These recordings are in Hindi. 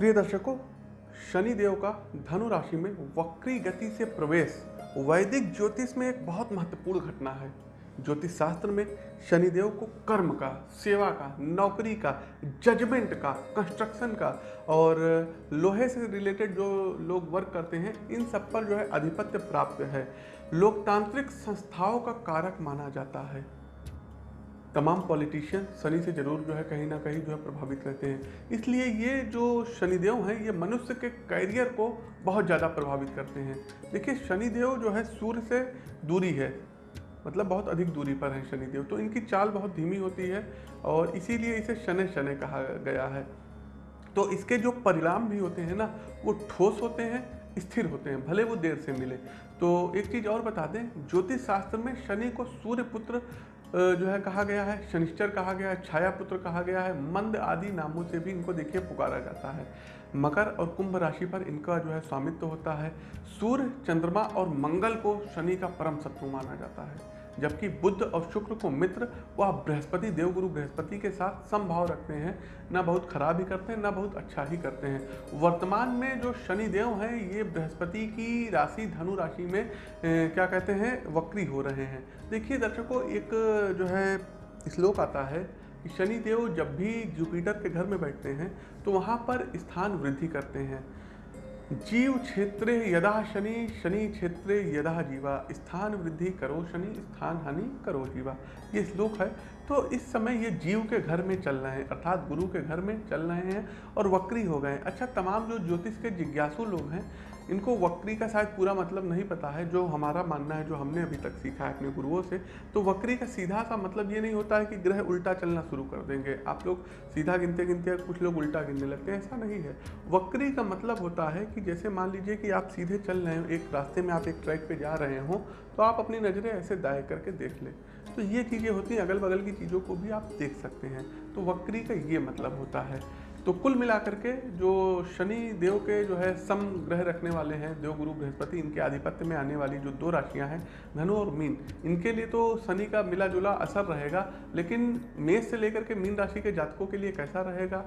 प्रिय दर्शकों शनि देव का धनु राशि में वक्री गति से प्रवेश, वैदिक ज्योतिष में एक बहुत महत्वपूर्ण घटना है। ज्योतिष शास्त्र में शनिदेव को कर्म का, सेवा का, नौकरी का जजमेंट का कंस्ट्रक्शन का और लोहे से रिलेटेड जो लोग वर्क करते हैं, इन सब पर जो है आधिपत्य प्राप्त है। लोकतांत्रिक संस्थाओं का कारक माना जाता है। तमाम पॉलिटिशियन शनि से ज़रूर जो है कहीं ना कहीं जो है प्रभावित रहते हैं। इसलिए ये जो शनिदेव हैं, ये मनुष्य के कैरियर को बहुत ज़्यादा प्रभावित करते हैं। देखिए, शनिदेव जो है सूर्य से दूरी है मतलब बहुत अधिक दूरी पर है शनिदेव तो इनकी चाल बहुत धीमी होती है और इसीलिए इसे शनि शनि कहा गया है। तो इसके जो परिणाम भी होते हैं ना, वो ठोस होते हैं, स्थिर होते हैं, भले वो देर से मिले। तो एक चीज़ और बता दें, ज्योतिष शास्त्र में शनि को सूर्य पुत्र जो है कहा गया है, शनिश्चर कहा गया है छाया पुत्र कहा गया है, मंद आदि नामों से भी इनको देखिए पुकारा जाता है। मकर और कुंभ राशि पर इनका जो है स्वामित्व होता है। सूर्य, चंद्रमा और मंगल को शनि का परम शत्रु माना जाता है। जबकि बुद्ध और शुक्र को मित्र वह बृहस्पति देवगुरु बृहस्पति के साथ समभाव रखते हैं। ना बहुत खराब ही करते हैं ना बहुत अच्छा ही करते हैं। वर्तमान में जो शनि देव हैं ये बृहस्पति की राशि धनु राशि में ए, क्या कहते हैं वक्री हो रहे हैं। देखिए दर्शकों एक जो है श्लोक आता है कि शनि देव जब भी जुपिटर के घर में बैठते हैं तो वहाँ पर स्थान वृद्धि करते हैं। जीव क्षेत्रे यदा शनि शनि क्षेत्रे यदा जीवा। स्थान वृद्धि करो शनि, स्थान हानि करो जीवा। ये श्लोक है। तो इस समय ये जीव के घर में चल रहे हैं, अर्थात गुरु के घर में चल रहे हैं और वक्री हो गए अच्छा तमाम जो ज्योतिष के जिज्ञासु लोग हैं इनको वक्री का शायद पूरा मतलब नहीं पता है, जो हमारा मानना है, जो हमने अभी तक सीखा है अपने गुरुओं से तो वक्री का सीधा सा मतलब ये नहीं होता है कि ग्रह उल्टा चलना शुरू कर देंगे। आप लोग सीधा गिनते गिनते कुछ लोग उल्टा गिनने लगते हैं, ऐसा नहीं है। वक्री का मतलब होता है कि जैसे मान लीजिए कि आप सीधे चल रहे हो, एक रास्ते में आप एक ट्रैक पर जा रहे हो तो आप अपनी नज़रें ऐसे दाएँ करके देख लें। तो ये चीज़ें होती हैं अगल बगल की चीज़ों को भी आप देख सकते हैं। तो वक्री का ये मतलब होता है। तो कुल मिलाकर के जो शनि देव के जो है सम ग्रह रखने वाले हैं, देव, गुरु, बृहस्पति, इनके आधिपत्य में आने वाली जो दो राशियाँ हैं, धनु और मीन, इनके लिए तो शनि का मिला जुला असर रहेगा, लेकिन मेष से लेकर के मीन राशि के जातकों के लिए कैसा रहेगा?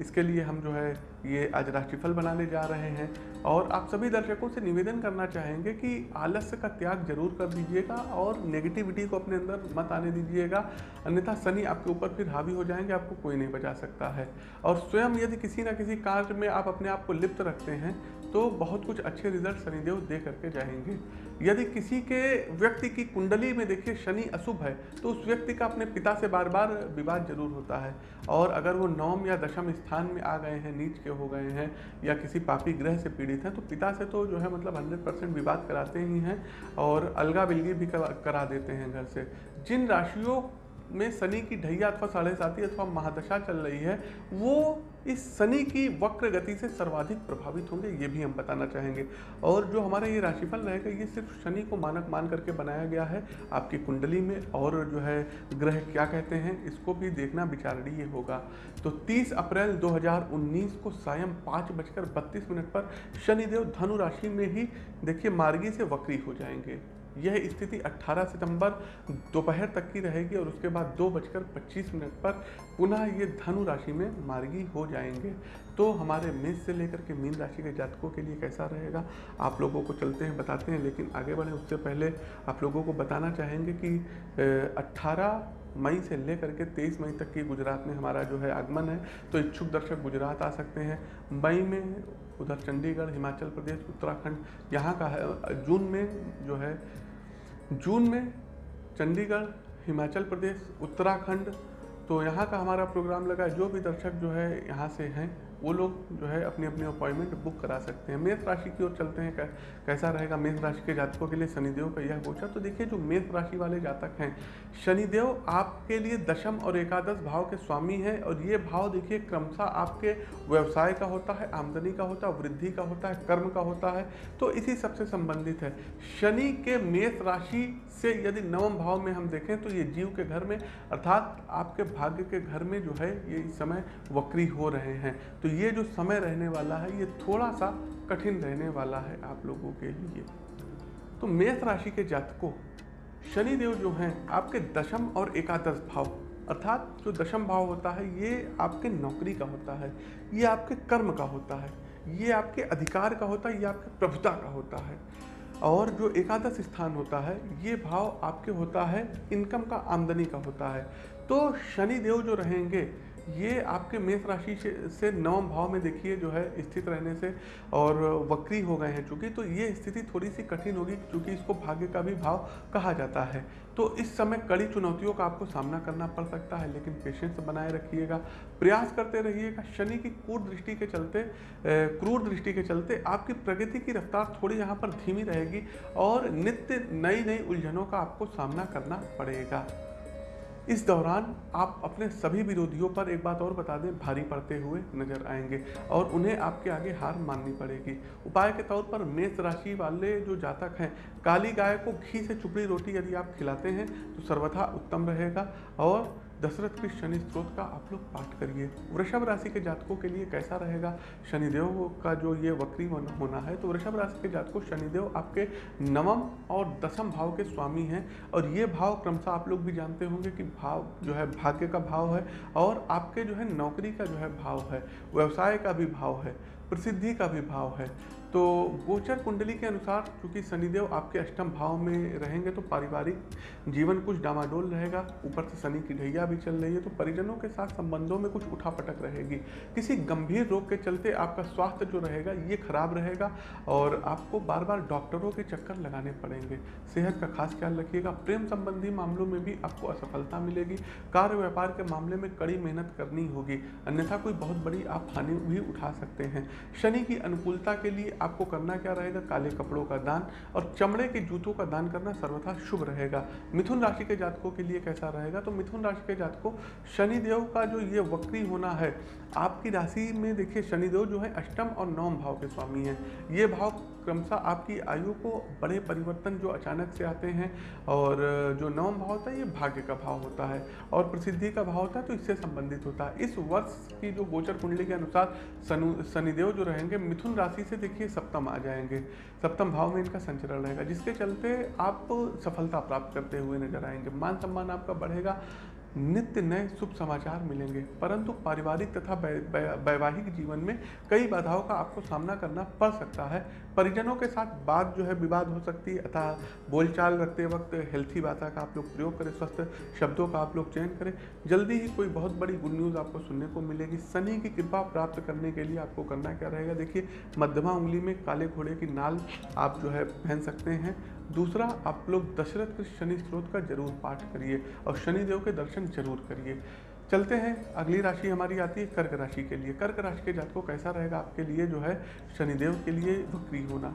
इसके लिए हम जो है ये आज राशिफल बनाने जा रहे हैं। और आप सभी दर्शकों से निवेदन करना चाहेंगे कि आलस्य का त्याग ज़रूर कर दीजिएगा और नेगेटिविटी को अपने अंदर मत आने दीजिएगा। अन्यथा शनि आपके ऊपर फिर हावी हो जाएँगे, आपको कोई नहीं बचा सकता है। और स्वयं यदि किसी न किसी कार्य में आप अपने आप को लिप्त रखते हैं तो बहुत कुछ अच्छे रिज़ल्ट शनिदेव दे करके जाएँगे। यदि किसी के व्यक्ति की कुंडली में देखिए शनि अशुभ है तो उस व्यक्ति का अपने पिता से बार बार विवाद ज़रूर होता है। और अगर वो नवम या दशम स्थान में आ गए हैं, नीच के हो गए हैं, या किसी पापी ग्रह से पीड़ित हैं तो पिता से तो जो है मतलब हंड्रेड परसेंट विवाद कराते ही हैं और अलगा बिलगी भी करा देते हैं घर से। जिन राशियों में शनि की ढैया अथवा साढ़े अथवा महादशा चल रही है, वो इस शनि की वक्र गति से सर्वाधिक प्रभावित होंगे, ये भी हम बताना चाहेंगे। और जो हमारा ये राशिफल रहेगा, ये सिर्फ़ शनि को मानक मान करके बनाया गया है। आपकी कुंडली में और जो है ग्रह क्या कहते हैं, इसको भी देखना विचारणीय होगा। तो 30 अप्रैल 2019 को सायं पाँच बजकर बत्तीस मिनट पर शनिदेव धनु राशि में ही, देखिए, मार्गी से वक्री हो जाएँगे। यह स्थिति 18 सितंबर दोपहर तक की रहेगी और उसके बाद दो बजकर पच्चीस मिनट पर पुनः ये धनु राशि में मार्गी हो जाएँगे। तो हमारे मेष से लेकर के मीन राशि के जातकों के लिए कैसा रहेगा? आप लोगों को चलते हैं, बताते हैं, लेकिन आगे बढ़ें। उससे पहले आप लोगों को बताना चाहेंगे कि अट्ठारह मई से लेकर के तेईस मई तक की गुजरात में हमारा जो है आगमन है। तो इच्छुक दर्शक गुजरात आ सकते हैं। मई में उधर चंडीगढ़, हिमाचल प्रदेश, उत्तराखंड, यहाँ का है, जून में जो है, जून में चंडीगढ़, हिमाचल प्रदेश, उत्तराखंड तो यहाँ का हमारा प्रोग्राम लगा। जो भी दर्शक जो है यहाँ से हैं वो लोग जो है अपनी अपनी अपॉइंटमेंट बुक करा सकते हैं। मेष राशि की ओर चलते हैं कैसा रहेगा? मेष राशि के जातकों के लिए शनिदेव का यह गोचर। तो देखिए, जो मेष राशि वाले जातक हैं, शनिदेव आपके लिए दशम और एकादश भाव के स्वामी हैं और ये भाव देखिए क्रमशः आपके व्यवसाय का होता है, आमदनी का होता है, वृद्धि का होता है, कर्म का होता है तो इसी सबसे संबंधित है। शनि के मेष राशि से यदि नवम भाव में हम देखें तो ये जीव के घर में, अर्थात आपके भाग्य के घर में जो है, ये इस समय वक्री हो रहे हैं। तो ये जो समय रहने वाला है, ये थोड़ा सा कठिन रहने वाला है आप लोगों के लिए। तो मेष राशि के जातकों, शनिदेव जो हैं, आपके दशम और एकादश भाव, अर्थात जो दशम भाव होता है, ये आपके नौकरी का होता है, ये आपके कर्म का होता है, ये आपके अधिकार का होता है, ये आपके प्रभुता का होता है। और जो एकादश स्थान होता है, ये भाव आपके होता है, इनकम का आमदनी का होता है। तो शनि देव जो रहेंगे ये आपके मेष राशि से नवम भाव में देखिए जो है, स्थित रहने से और वक्री हो गए हैं चूँकि तो ये स्थिति थोड़ी सी कठिन होगी क्योंकि इसको भाग्य का भी भाव कहा जाता है। तो इस समय कड़ी चुनौतियों का आपको सामना करना पड़ सकता है, लेकिन पेशेंस बनाए रखिएगा, प्रयास करते रहिएगा। शनि की क्रूर दृष्टि के चलते क्रूर दृष्टि के चलते आपकी प्रगति की रफ्तार थोड़ी यहाँ पर धीमी रहेगी और नित्य नई नई उलझनों का आपको सामना करना पड़ेगा। इस दौरान आप अपने सभी विरोधियों पर एक बात और बता दें, भारी पड़ते हुए नज़र आएँगे और उन्हें आपके आगे हार माननी पड़ेगी। उपाय के तौर पर मेष राशि वाले जो जातक हैं, काली गाय को घी से चुपड़ी रोटी यदि आप खिलाते हैं तो सर्वथा उत्तम रहेगा और दशरथ के शनि स्त्रोत का आप लोग पाठ करिए। वृषभ राशि के जातकों के लिए कैसा रहेगा? शनिदेव का जो ये वक्री होना है तो वृषभ राशि के जातकों, शनिदेव आपके नवम और दसम भाव के स्वामी हैं। और ये भाव क्रमशः आप लोग भी जानते होंगे कि भाव जो है, भाग्य का भाव है और आपके जो है, नौकरी का जो है, भाव है, व्यवसाय का भी भाव है, प्रसिद्धि का भी भाव है। तो गोचर कुंडली के अनुसार, चूँकि शनिदेव आपके अष्टम भाव में रहेंगे तो पारिवारिक जीवन कुछ डामाडोल रहेगा। ऊपर से शनि की ढैया भी चल रही है तो परिजनों के साथ संबंधों में कुछ उठापटक रहेगी। किसी गंभीर रोग के चलते आपका स्वास्थ्य जो रहेगा, ये खराब रहेगा और आपको बार बार डॉक्टरों के चक्कर लगाने पड़ेंगे। सेहत का खास ख्याल रखिएगा। प्रेम संबंधी मामलों में भी आपको असफलता मिलेगी। कार्य व्यापार के मामले में कड़ी मेहनत करनी होगी। अन्यथा कोई बहुत बड़ी आप हानि भी उठा सकते हैं। शनि की अनुकूलता के लिए आपको करना क्या रहेगा? काले कपड़ों का दान और चमड़े के जूतों का दान करना सर्वथा शुभ रहेगा। मिथुन राशि के जातकों के लिए कैसा रहेगा? तो मिथुन राशि के जातकों, शनिदेव का जो ये वक्री होना है, आपकी राशि में देखिए, शनिदेव जो है अष्टम और नवम भाव के स्वामी हैं। ये भाव क्रमशः आपकी आयु को बड़े परिवर्तन जो अचानक से आते हैं और जो नवम भाव होता है, ये भाग्य का भाव होता है और प्रसिद्धि का भाव होता है तो इससे संबंधित होता है। इस वर्ष की जो गोचर कुंडली के अनुसार शनिदेव जो रहेंगे, मिथुन राशि से देखिए सप्तम आ जाएँगे। सप्तम भाव में इनका संचरण रहेगा, जिसके चलते आप सफलता प्राप्त करते हुए नज़र आएँगे। मान सम्मान आपका बढ़ेगा नित्य नए शुभ समाचार मिलेंगे। परंतु पारिवारिक तथा वैवाहिक जीवन में कई बाधाओं का आपको सामना करना पड़ सकता है। परिजनों के साथ बात जो है विवाद हो सकती है अतः बोलचाल रखते वक्त हेल्थी भाषा का आप लोग प्रयोग करें, स्वस्थ शब्दों का आप लोग चयन करें। जल्दी ही कोई बहुत बड़ी गुड न्यूज़ आपको सुनने को मिलेगी। शनि की कृपा प्राप्त करने के लिए आपको करना क्या रहेगा? देखिए, मध्यमा उंगली में काले घोड़े की नाल आप जो है पहन सकते हैं। दूसरा, आप लोग दशरथ के शनि स्रोत का ज़रूर पाठ करिए और शनिदेव के दर्शन ज़रूर करिए। चलते हैं, अगली राशि हमारी आती है कर्क राशि के लिए। कर्क राशि के जातकों, कैसा रहेगा आपके लिए? जो है, शनिदेव के लिए वक्री होना।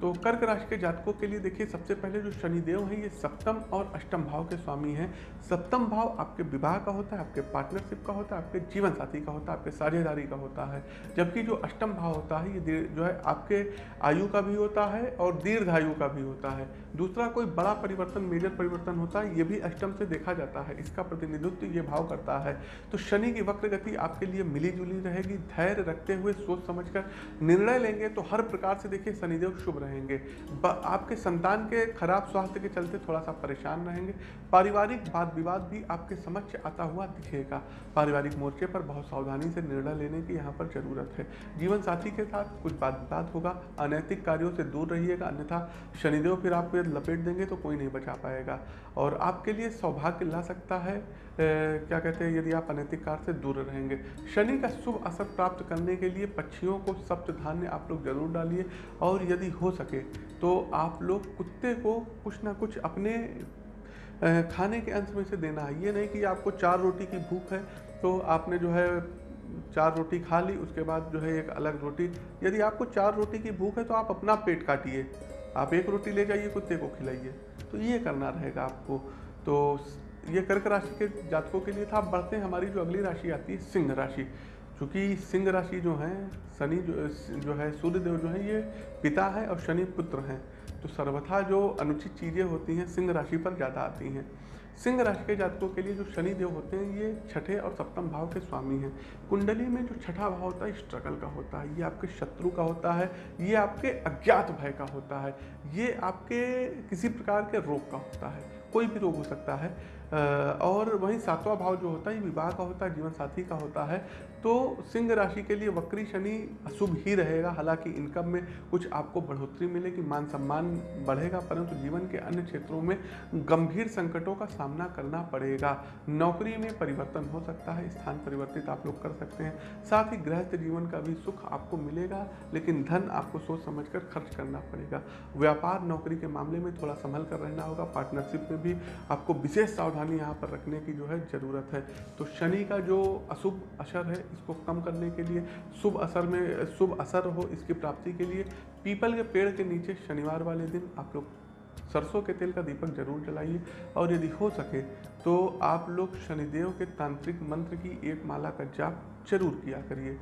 तो कर्क राशि के जातकों के लिए देखिए, सबसे पहले जो शनिदेव हैं, ये सप्तम और अष्टम भाव के स्वामी हैं। सप्तम भाव आपके विवाह का होता है, आपके पार्टनरशिप का होता है, आपके जीवन साथी का होता है, आपके साझेदारी का होता है। जबकि जो अष्टम भाव होता है, ये जो है, आपके आयु का भी होता है और दीर्घायु का भी होता है। दूसरा कोई बड़ा परिवर्तन मेजर परिवर्तन होता है, ये भी अष्टम से देखा जाता है, इसका प्रतिनिधित्व ये भाव करता है। तो शनि की वक्र गति आपके लिए मिली जुली रहेगी, धैर्य रखते हुए सोच समझकर निर्णय लेंगे तो हर प्रकार से देखिए शनिदेव शुभ रहेंगे। आपके संतान के खराब स्वास्थ्य के चलते थोड़ा सा परेशान रहेंगे। पारिवारिक वाद विवाद भी आपके समक्ष आता हुआ दिखेगा। पारिवारिक मोर्चे पर बहुत सावधानी से निर्णय लेने की यहाँ पर ज़रूरत है। जीवन साथी के साथ कुछ वाद विवाद होगा। अनैतिक कार्यों से दूर रहिएगा, अन्यथा शनिदेव फिर आपको लपेट देंगे तो कोई नहीं बचा पाएगा। और आपके लिए सौभाग्य ला सकता है। क्या कहते हैं, यदि आप अनैतिक कार से दूर रहेंगे। शनि का शुभ असर प्राप्त करने के लिए पक्षियों को सप्त धान्य आप लोग ज़रूर डालिए और यदि हो सके तो आप लोग कुत्ते को कुछ ना कुछ अपने खाने के अंश में से देना है। ये नहीं कि आपको चार रोटी की भूख है तो आपने जो है चार रोटी खा ली, उसके बाद जो है एक अलग रोटी। यदि आपको चार रोटी की भूख है तो आप अपना पेट काटिए। आप एक रोटी ले जाइए, कुत्ते को खिलाइए। तो ये करना रहेगा आपको। तो ये कर्क राशि के जातकों के लिए था। अब बढ़ते हैं, हमारी जो अगली राशि आती है, सिंह राशि। क्योंकि सिंह राशि जो है, शनि जो जो है, सूर्यदेव जो है, ये पिता है और शनि पुत्र हैं। तो सर्वथा जो अनुचित चीज़ें होती हैं, सिंह राशि पर ज़्यादा आती हैं। सिंह राशि के जातकों के लिए जो शनि देव होते हैं, ये छठे और सप्तम भाव के स्वामी हैं। कुंडली में जो छठा भाव होता है स्ट्रगल का होता है, ये आपके शत्रु का होता है, ये आपके अज्ञात भय का होता है, ये आपके किसी प्रकार के रोग का होता है, कोई भी रोग हो सकता है। और वहीं सातवां भाव जो होता है विवाह का होता है जीवन साथी का होता है। तो सिंह राशि के लिए वक्री शनि अशुभ ही रहेगा। हालाँकि इनकम में कुछ आपको बढ़ोतरी मिलेगी, मान सम्मान बढ़ेगा, परंतु जीवन के अन्य क्षेत्रों में गंभीर संकटों का सामना करना पड़ेगा। नौकरी में परिवर्तन हो सकता है, स्थान परिवर्तित आप लोग कर सकते हैं। साथ ही गृहस्थ जीवन का भी सुख आपको मिलेगा, लेकिन धन आपको सोच समझ कर खर्च करना पड़ेगा। व्यापार, नौकरी के मामले में थोड़ा संभल कर रहना होगा। पार्टनरशिप में भी आपको विशेष सावधानी यहाँ पर रखने की जो है ज़रूरत है। तो शनि का जो अशुभ असर है इसको कम करने के लिए, शुभ असर में, शुभ असर हो इसकी प्राप्ति के लिए, पीपल के पेड़ के नीचे शनिवार वाले दिन आप लोग सरसों के तेल का दीपक ज़रूर जलाइए और यदि हो सके तो आप लोग शनिदेव के तांत्रिक मंत्र की एक माला का जाप ज़रूर किया करिए।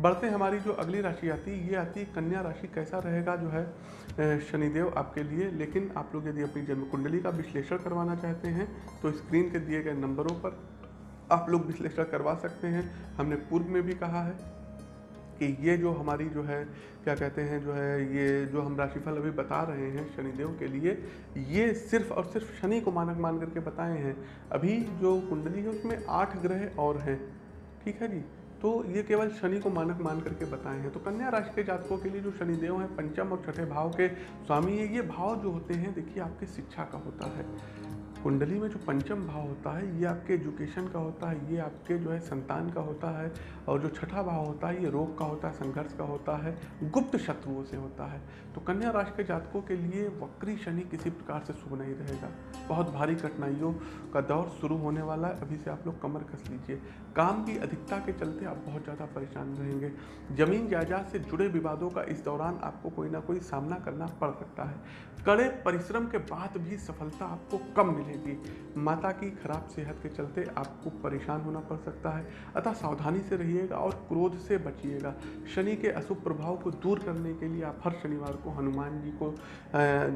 बढ़ते हमारी जो अगली राशि आती है, ये आती है कन्या राशि, कैसा रहेगा जो है शनिदेव आपके लिए, लेकिन आप लोग यदि अपनी जन्म कुंडली का विश्लेषण करवाना चाहते हैं तो स्क्रीन के दिए गए नंबरों पर आप लोग विश्लेषण करवा सकते हैं। हमने पूर्व में भी कहा है कि ये जो हमारी जो है, क्या कहते हैं, जो है, ये जो हम राशिफल अभी बता रहे हैं शनिदेव के लिए, ये सिर्फ़ और सिर्फ़ शनि को मानक मान करके बताए हैं। अभी जो कुंडली है, उसमें आठ ग्रह और हैं। ठीक है जी? तो ये केवल शनि को मानक मान करके बताए हैं। तो कन्या राशि के जातकों के लिए जो शनिदेव हैं, पंचम और छठे भाव के स्वामी है ये भाव जो होते हैं, देखिए, आपकी शिक्षा का होता है। कुंडली में जो पंचम भाव होता है, ये आपके एजुकेशन का होता है, ये आपके जो है संतान का होता है, और जो छठा भाव होता है, ये रोग का होता है, संघर्ष का होता है, गुप्त शत्रुओं से होता है। तो कन्या राशि के जातकों के लिए वक्री शनि किसी प्रकार से शुभ नहीं रहेगा। बहुत भारी कठिनाइयों का दौर शुरू होने वाला है, अभी से आप लोग कमर कस लीजिए। काम की अधिकता के चलते आप बहुत ज़्यादा परेशान रहेंगे। ज़मीन जायदाद से जुड़े विवादों का इस दौरान आपको कोई ना कोई सामना करना पड़ सकता है। कड़े परिश्रम के बाद भी सफलता आपको कम मिलेगी। माता की खराब सेहत के चलते आपको परेशान होना पड़ सकता है। अतः सावधानी से रहिएगा और क्रोध से बचिएगा। शनि के अशुभ प्रभाव को दूर करने के लिए आप हर शनिवार को हनुमान जी को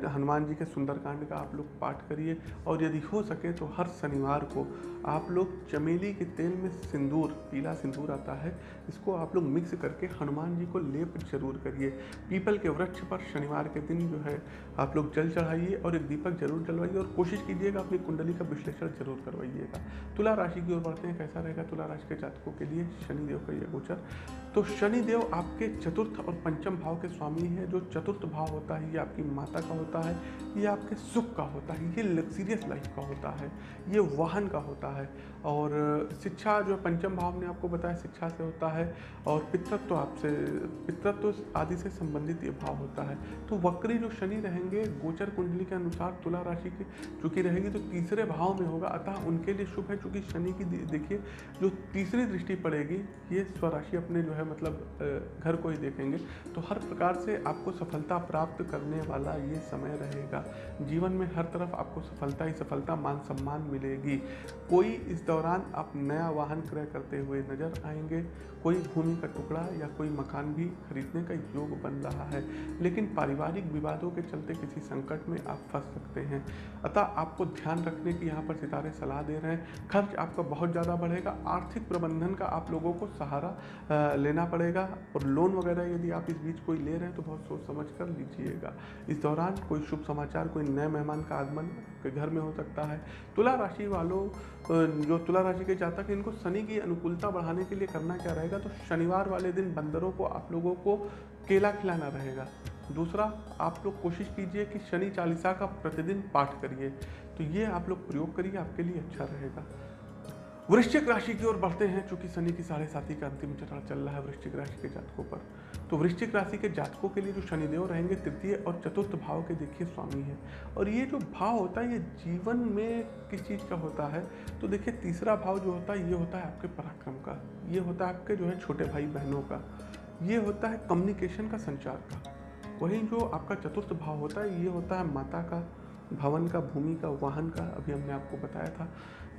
हनुमान जी के सुंदरकांड का आप लोग पाठ करिए। और यदि हो सके तो हर शनिवार को आप लोग चमेली के तेल में सिंदूर, पीला सिंदूर आता है, इसको आप लोग मिक्स करके हनुमान जी को लेप ज़रूर करिए। पीपल के वृक्ष पर शनिवार के दिन जो है आप लोग जल चढ़ाइए और एक दीपक ज़रूर जलवाइए और कोशिश कीजिएगा अपनी कुंडली का विश्लेषण ज़रूर करवाइएगा। तुला राशि की ओर बढ़ते हैं, कैसा रहेगा तुला राशि के जातकों के लिए? शनिदेव का यह गोचर। तो शनिदेव आपके चतुर्थ और पंचम भाव के स्वामी है, जो चतुर्थ भाव होता है, ये आपकी माता का होता है, ये आपके सुख का होता है, ये लग्जीरियस लाइफ का होता है, ये वाहन का होता है। और शिक्षा जो पंचम भाव ने आपको बताया, शिक्षा से होता है और पितृत्व तो आपसे, पितृत्व तो आदि से संबंधित ये भाव होता है। तो वक्री जो शनि रहेंगे, गोचर कुंडली के अनुसार तुला राशि की चूँकि रहेगी तो तीसरे भाव में होगा। अतः उनके लिए शुभ है, चूँकि शनि की देखिए, जो तीसरी दृष्टि पड़ेगी, ये स्वराशि अपने जो है मतलब घर को ही देखेंगे। तो हर प्रकार से आपको सफलता प्राप्त करने वाला ये समय रहेगा। जीवन में हर तरफ़ आपको सफलता ही सफलता, मान सम्मान मिलेगी। कोई इस दौरान आप नया वाहन क्रय करते हुए नज़र आएँगे कोई भूमि का टुकड़ा या कोई मकान भी खरीदने का योग बन रहा है, लेकिन पारिवारिक विवादों के चलते किसी संकट में आप फंस सकते हैं। अतः आपको ध्यान रखने की यहाँ पर सितारे सलाह दे रहे हैं। खर्च आपका बहुत ज़्यादा बढ़ेगा, आर्थिक प्रबंधन का आप लोगों को सहारा लेना पड़ेगा और लोन वगैरह यदि आप इस बीच कोई ले रहे हैं तो बहुत सोच समझ कर लीजिएगा। इस दौरान कोई शुभ समाचार, कोई नए मेहमान का आगमन के घर में हो सकता है। तुला राशि वालों जो तुला राशि के जातक हैं, इनको शनि की अनुकूलता बढ़ाने के लिए करना क्या रहेगा तो शनिवार वाले दिन बंदरों को, आप लोगों को केला खिलाना रहेगा। दूसरा, आप लोग कोशिश कीजिए कि शनि चालीसा का प्रतिदिन पाठ करिए। तो ये आप लोग प्रयोग करिए, आपके लिए अच्छा रहेगा। वृश्चिक राशि की ओर बढ़ते हैं, चूँकि शनि की साढ़े साथी का अंतिम चरण चल रहा है वृश्चिक राशि के जातकों पर। तो वृश्चिक राशि के जातकों के लिए जो शनिदेव रहेंगे, तृतीय और चतुर्थ भाव के देखिए स्वामी है। और ये जो भाव होता है, ये जीवन में किस चीज़ का होता है? तो देखिए, तीसरा भाव जो होता है, ये होता है आपके पराक्रम का। ये होता है आपके जो है छोटे भाई बहनों का। ये होता है कम्युनिकेशन का संचार का। वहीं जो आपका चतुर्थ भाव होता है, ये होता है माता का, भवन का, भूमि का, वाहन का, अभी हमने आपको बताया था।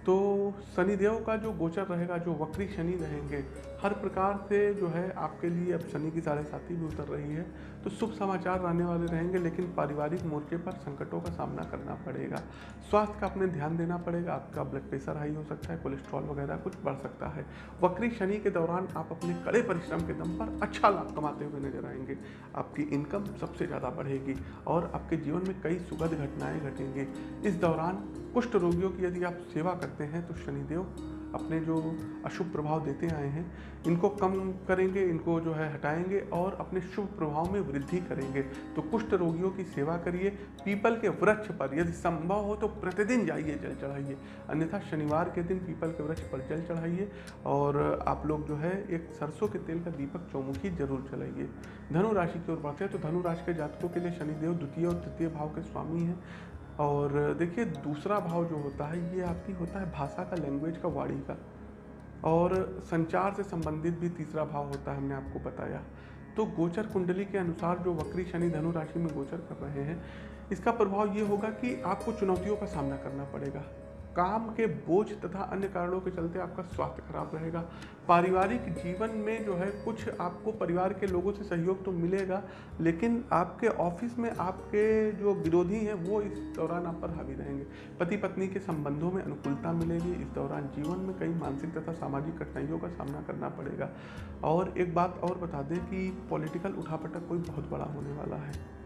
तो शनिदेव का जो गोचर रहेगा, जो वक्री शनि रहेंगे, हर प्रकार से जो है आपके लिए अब शनि की साढ़े साथी भी उतर रही है। तो शुभ समाचार आने वाले रहेंगे, लेकिन पारिवारिक मोर्चे पर संकटों का सामना करना पड़ेगा। स्वास्थ्य का अपने ध्यान देना पड़ेगा। आपका ब्लड प्रेशर हाई हो सकता है कोलेस्ट्रॉल वगैरह कुछ बढ़ सकता है। वक्री शनि के दौरान आप अपने कड़े परिश्रम के दम पर अच्छा लाभ कमाते हुए नज़र आएँगे। आपकी इनकम सबसे ज़्यादा बढ़ेगी और आपके जीवन में कई सुखद घटनाएँ घटेंगे। इस दौरान कुष्ठ रोगियों की यदि आप सेवा करते हैं तो शनिदेव अपने जो अशुभ प्रभाव देते आए हैं, इनको कम करेंगे, इनको जो है हटाएँगे और अपने शुभ प्रभाव में वृद्धि करेंगे। तो कुष्ठ रोगियों की सेवा करिए, पीपल के वृक्ष पर यदि संभव हो तो प्रतिदिन जाइए, जल चढ़ाइए। अन्यथा शनिवार के दिन पीपल के वृक्ष पर जल चढ़ाइए और आप लोग जो है एक सरसों के तेल का दीपक चौमुखी ज़रूर चलाइए धनु राशि की ओर बढ़ते हैं तो धनु राशि के जातकों के लिए शनिदेव, द्वितीय और तृतीय भाव के स्वामी हैं। और देखिए, दूसरा भाव जो होता है, ये आपकी होता है भाषा का लैंग्वेज का, वाणी का। और संचार से संबंधित भी तीसरा भाव होता है, हमने आपको बताया। तो गोचर कुंडली के अनुसार जो वक्री शनि धनु राशि में गोचर कर रहे हैं, इसका प्रभाव ये होगा कि आपको चुनौतियों का सामना करना पड़ेगा। काम के बोझ तथा अन्य कारणों के चलते आपका स्वास्थ्य खराब रहेगा। पारिवारिक जीवन में जो है, कुछ आपको परिवार के लोगों से सहयोग तो मिलेगा, लेकिन आपके ऑफ़िस में आपके जो विरोधी हैं, वो इस दौरान आप पर हावी रहेंगे। पति पत्नी के संबंधों में अनुकूलता मिलेगी, इस दौरान जीवन में कई मानसिक तथा सामाजिक कठिनाइयों का सामना करना पड़ेगा। और एक बात और बता दें कि पॉलिटिकल उठापटक कोई बहुत बड़ा होने वाला है।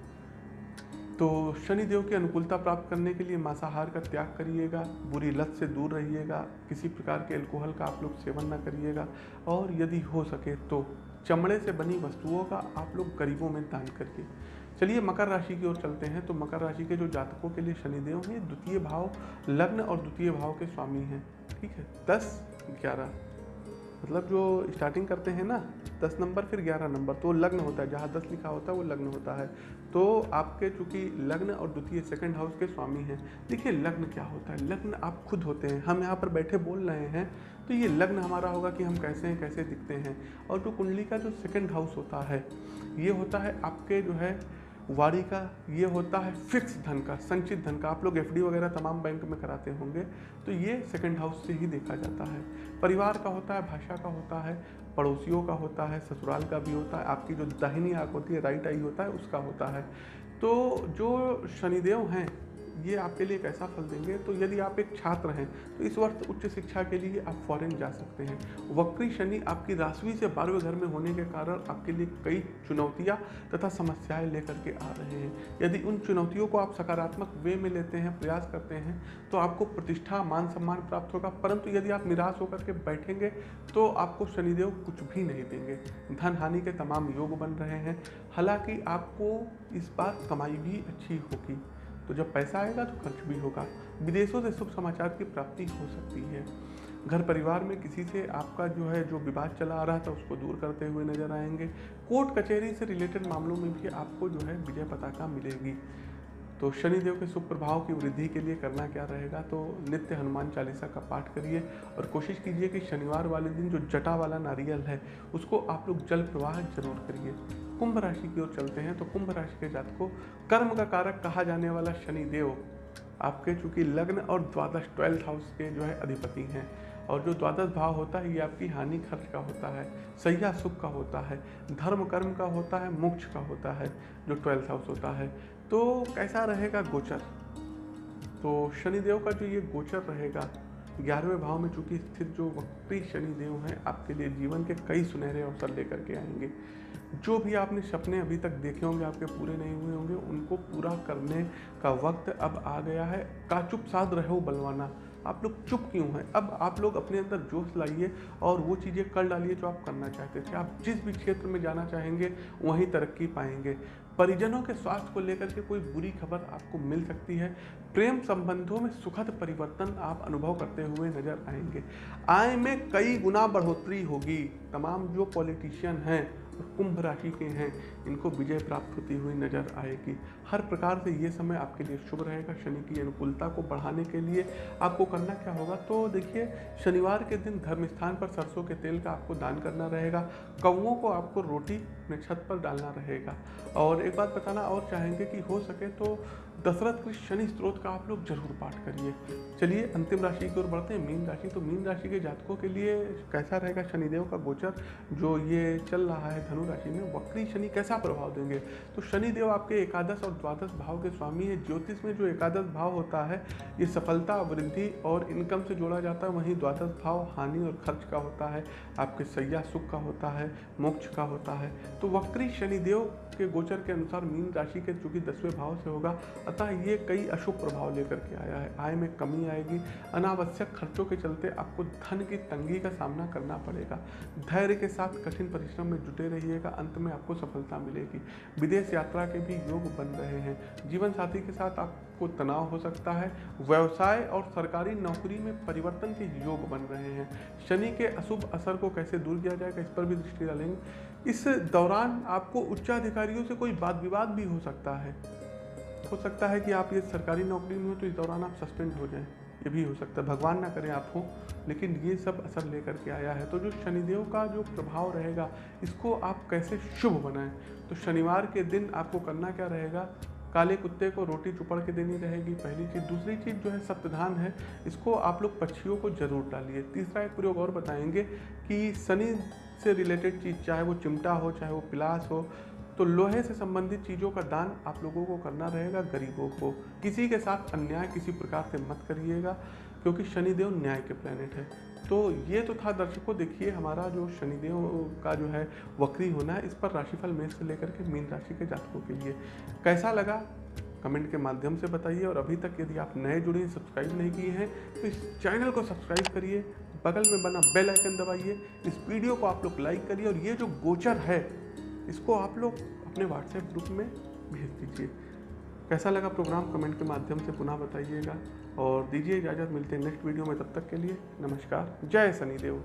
तो शनिदेव की अनुकूलता प्राप्त करने के लिए मांसाहार का त्याग करिएगा, बुरी लत से दूर रहिएगा, किसी प्रकार के अल्कोहल का आप लोग सेवन ना करिएगा, और यदि हो सके तो चमड़े से बनी वस्तुओं का आप लोग गरीबों में दान करिए। चलिए, मकर राशि की ओर चलते हैं तो मकर राशि के जो जातकों के लिए शनिदेव हैं, द्वितीय भाव, लग्न और द्वितीय भाव के स्वामी हैं, ठीक है? दस, ग्यारह। मतलब जो स्टार्टिंग करते हैं ना, दस नंबर, फिर ग्यारह नंबर तो लग्न होता है। जहाँ दस लिखा होता है, वो लग्न होता है। तो आपके चूँकि लग्न और द्वितीय सेकंड हाउस के स्वामी हैं, देखिए लग्न क्या होता है? लग्न आप खुद होते हैं। हम यहाँ पर बैठे बोल रहे हैं तो ये लग्न हमारा होगा कि हम कैसे हैं, कैसे दिखते हैं। और जो कुंडली का जो सेकंड हाउस होता है, ये होता है आपके जो है वाड़ी का ये होता है फिक्स धन का, संचित धन का। आप लोग एफडी वगैरह तमाम बैंक में कराते होंगे तो ये सेकंड हाउस से ही देखा जाता है। परिवार का होता है, भाषा का होता है, पड़ोसियों का होता है, ससुराल का भी होता है, आपकी जो दाहिनी आँख होती है, राइट आई होता है, उसका होता है। तो जो शनिदेव हैं ये आपके लिए एक ऐसा फल देंगे। तो यदि आप एक छात्र हैं तो इस वर्ष उच्च शिक्षा के लिए आप फॉरेन जा सकते हैं। वक्री शनि आपकी राशि से बारहवें घर में होने के कारण आपके लिए कई चुनौतियाँ तथा समस्याएँ लेकर के आ रहे हैं। यदि उन चुनौतियों को आप सकारात्मक वे में लेते हैं, प्रयास करते हैं तो आपको प्रतिष्ठा, मान सम्मान प्राप्त होगा। परंतु यदि आप निराश होकर के बैठेंगे तो आपको शनिदेव कुछ भी नहीं देंगे। धन हानि के तमाम योग बन रहे हैं। हालाँकि आपको इस बार कमाई भी अच्छी होगी। तो जब पैसा आएगा तो खर्च भी होगा। विदेशों से शुभ समाचार की प्राप्ति हो सकती है। घर परिवार में किसी से आपका जो है, जो विवाद चला आ रहा था, उसको दूर करते हुए नज़र आएँगे। कोर्ट कचहरी से रिलेटेड मामलों में भी आपको जो है, विजय पताका मिलेगी। तो शनिदेव के शुभ प्रभाव की वृद्धि के लिए करना क्या रहेगा? तो नित्य हनुमान चालीसा का पाठ करिए और कोशिश कीजिए कि शनिवार वाले दिन जो जटा वाला नारियल है, उसको आप लोग जल प्रवाह ज़रूर करिए। कुंभ राशि की ओर चलते हैं तो कुंभ राशि के जात को कर्म का कारक कहा जाने वाला शनि देव आपके चूँकि लग्न और द्वादश ट्वेल्थ हाउस के जो है अधिपति हैं। और जो द्वादश भाव होता है, ये आपकी हानि खर्च का होता है सैया सुख का होता है, धर्म कर्म का होता है, मोक्ष का होता है, जो ट्वेल्थ हाउस होता है। तो कैसा रहेगा गोचर? तो शनिदेव का जो ये गोचर रहेगा, ग्यारहवें भाव में चूँकि स्थित जो वक्री शनिदेव हैं, आपके लिए जीवन के कई सुनहरे अवसर लेकर के आएँगे। जो भी आपने सपने अभी तक देखे होंगे, आपके पूरे नहीं हुए होंगे, उनको पूरा करने का वक्त अब आ गया है। का चुप साध रहे बलवाना आप लोग चुप क्यों हैं? अब आप लोग अपने अंदर जोश लाइए और वो चीज़ें कर डालिए जो आप करना चाहते थे। आप जिस भी क्षेत्र में जाना चाहेंगे, वहीं तरक्की पाएँगे। परिजनों के स्वास्थ्य को लेकर के कोई बुरी खबर आपको मिल सकती है। प्रेम संबंधों में सुखद परिवर्तन आप अनुभव करते हुए नज़र आएँगे। आय में कई गुना बढ़ोतरी होगी। तमाम जो पॉलिटिशियन हैं कुंभ राशि के हैं, इनको विजय प्राप्त होती हुई नज़र आएगी। हर प्रकार से ये समय आपके लिए शुभ रहेगा। शनि की अनुकूलता को बढ़ाने के लिए आपको करना क्या होगा? तो देखिए, शनिवार के दिन धर्म स्थान पर सरसों के तेल का आपको दान करना रहेगा। कौओं को आपको रोटी अपने छत पर डालना रहेगा। और एक बात बताना, और चाहेंगे कि हो सके तो दशरथ के शनि स्त्रोत का आप लोग ज़रूर पाठ करिए। चलिए, अंतिम राशि की ओर बढ़ते हैं, मीन राशि। तो मीन राशि के जातकों के लिए कैसा रहेगा शनिदेव का गोचर? जो ये चल रहा है धनु राशि में, वक्री शनि कैसा प्रभाव देंगे? तो शनिदेव आपके एकादश और द्वादश भाव के स्वामी है। ज्योतिष में जो एकादश भाव होता है, ये सफलता, वृद्धि और इनकम से जोड़ा जाता है। वहीं द्वादश भाव हानि और खर्च का होता है, आपके सैया सुख का होता है, मोक्ष का होता है। तो वक्री शनिदेव के गोचर के अनुसार मीन राशि के चूँकि दसवें भाव से होगा अतः ये कई अशुभ प्रभाव लेकर के आया है। आय में कमी आएगी। अनावश्यक खर्चों के चलते आपको धन की तंगी का सामना करना पड़ेगा। धैर्य के साथ कठिन परिश्रम में जुटे रहिएगा। अंत में आपको सफलता मिलेगी। विदेश यात्रा के भी योग बन रहे हैं। जीवन साथी के साथ आपको तनाव हो सकता है। व्यवसाय और सरकारी नौकरी में परिवर्तन के योग बन रहे हैं। शनि के अशुभ असर को कैसे दूर किया जाएगा, इस पर भी दृष्टि डालेंगे। इस दौरान आपको उच्चाधिकारियों से कोई वाद विवाद भी हो सकता है। हो सकता है कि आप ये सरकारी नौकरी में हो तो इस दौरान आप सस्पेंड हो जाएँ। ये भी हो सकता है। भगवान ना करें आप हो, लेकिन ये सब असर लेकर के आया है। तो जो शनिदेव का जो प्रभाव रहेगा, इसको आप कैसे शुभ बनाएँ? तो शनिवार के दिन आपको करना क्या रहेगा? काले कुत्ते को रोटी चुपड़ के देनी रहेगी, पहली चीज़। दूसरी चीज़ जो है, सप्तधान है, इसको आप लोग पक्षियों को ज़रूर डालिए। तीसरा एक प्रयोग और बताएँगे कि शनि से रिलेटेड चीज़, चाहे वो चिमटा हो, चाहे वो पिलास हो तो लोहे से संबंधित चीज़ों का दान आप लोगों को करना रहेगा, गरीबों को। किसी के साथ अन्याय किसी प्रकार से मत करिएगा, क्योंकि शनिदेव न्याय के प्लेनेट है। तो ये तो था दर्शकों, देखिए हमारा जो शनिदेव का जो है वक्री होना है, इस पर राशिफल मेष से लेकर के मीन राशि के जातकों के लिए। कैसा लगा? कमेंट के माध्यम से बताइए, और अभी तक यदि आप नए जुड़े हैं, सब्सक्राइब नहीं किए हैं तो इस चैनल को सब्सक्राइब करिए, बगल में बना बेल आइकन दबाइए, इस वीडियो को आप लोग लाइक करिए, और ये जो गोचर है इसको आप लोग अपने व्हाट्सएप ग्रुप में भेज दीजिए। कैसा लगा प्रोग्राम कमेंट के माध्यम से पुनः बताइएगा। और दीजिए इजाज़त, मिलते हैं नेक्स्ट वीडियो में, तब तक के लिए नमस्कार। जय शनिदेव